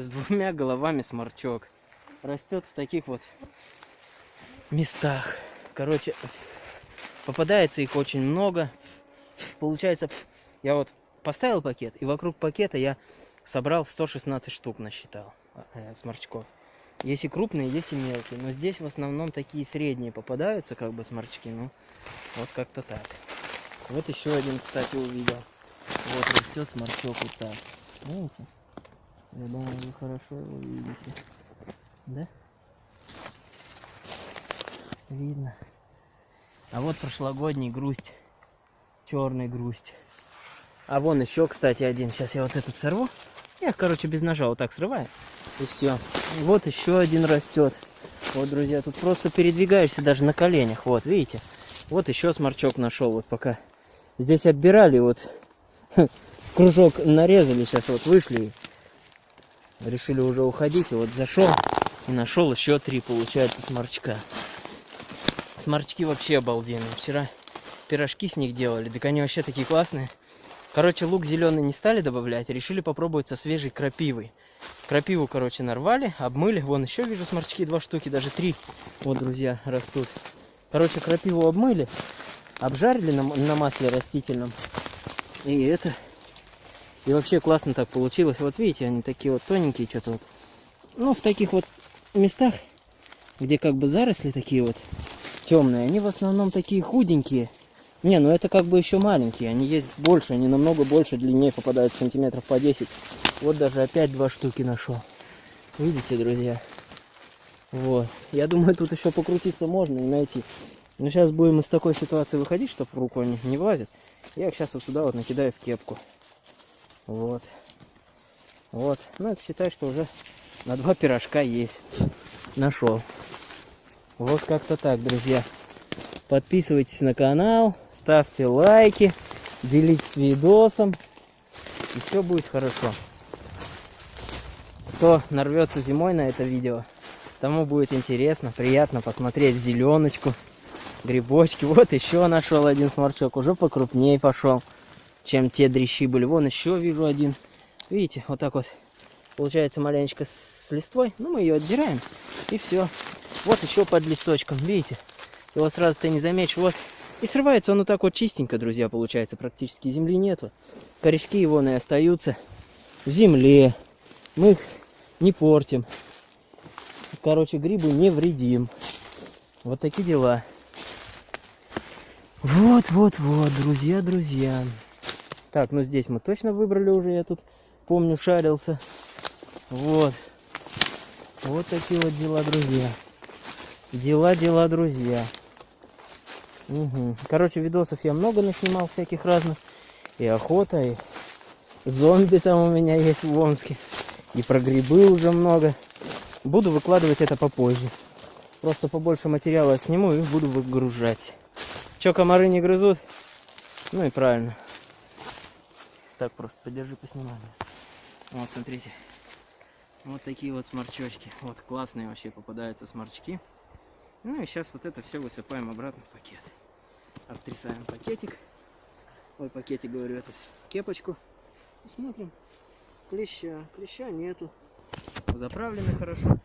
с двумя головами сморчок. Растет в таких вот местах. Короче, попадается их очень много. Получается, я вот поставил пакет, и вокруг пакета я собрал 116 штук, насчитал э, сморчков. Есть и крупные, есть и мелкие. Но здесь в основном такие средние попадаются, как бы сморчки. Ну, вот как-то так. Вот еще один, кстати, увидел. Вот растет сморчок вот так. Видите? Я думаю, вы хорошо его видите. Да? Видно. А вот прошлогодний грусть. Черный грусть. А вон еще, кстати, один. Сейчас я вот этот сорву. Я короче, без ножа вот так срываю. И все. Вот еще один растет. Вот, друзья, тут просто передвигаешься даже на коленях. Вот, видите? Вот еще сморчок нашел. Вот пока здесь оббирали, вот кружок нарезали. Сейчас вот вышли. Решили уже уходить. И вот зашел и нашел еще три, получается, сморчка. Сморчки вообще обалденные. Вчера пирожки с них делали. Так они вообще такие классные. Короче, лук зеленый не стали добавлять, решили попробовать со свежей крапивой. Крапиву, короче, нарвали, обмыли. Вон еще вижу сморчки, два штуки, даже три. Вот, друзья, растут. Короче, крапиву обмыли, обжарили на, на масле растительном. И это... И вообще классно так получилось. Вот видите, они такие вот тоненькие, что-то вот. Ну, в таких вот местах, где как бы заросли такие вот темные, они в основном такие худенькие. Не, ну это как бы еще маленькие, они есть больше, они намного больше, длиннее попадают сантиметров по 10. Вот даже опять два штуки нашел. Видите, друзья? Вот. Я думаю, тут еще покрутиться можно и найти. Но сейчас будем из такой ситуации выходить, чтобы в руку они не влазят. Я их сейчас вот сюда вот накидаю в кепку. Вот. Вот. Ну, это считай, что уже на два пирожка есть. Нашел. Вот как-то так, друзья. Подписывайтесь на канал, ставьте лайки, делитесь видосом. И все будет хорошо. Кто нарвется зимой на это видео, тому будет интересно, приятно посмотреть зеленочку, грибочки. Вот еще нашел один сморчок, уже покрупнее пошел, чем те дрищи были. Вон еще вижу один. Видите, вот так вот получается маленечко с листвой. Ну, мы ее отдираем, и все. Вот еще под листочком, видите? Его сразу ты не заметишь. Вот. И срывается он вот так вот чистенько, друзья, получается. Практически земли нету. Корешки его и остаются в земле. Мы их не портим. Короче, грибы не вредим. Вот такие дела. Вот, вот, вот, друзья, друзья. Так, ну здесь мы точно выбрали уже, я тут помню, шарился. Вот. Вот такие вот дела, друзья. Дела, дела, друзья. Угу. Короче, видосов я много наснимал всяких разных. И охота, и зомби там у меня есть в Омске. И про грибы уже много. Буду выкладывать это попозже. Просто побольше материала сниму и буду выгружать. Че, комары не грызут? Ну и правильно. Так, просто подержи, поснимаю. Вот, смотрите. Вот такие вот сморчочки. Вот классные вообще попадаются сморчки. Ну и сейчас вот это все высыпаем обратно в пакет обтрясаем пакетик. Ой, пакетик, говорю, этот кепочку. И смотрим. Клеща. Клеща нету. Заправлены хорошо.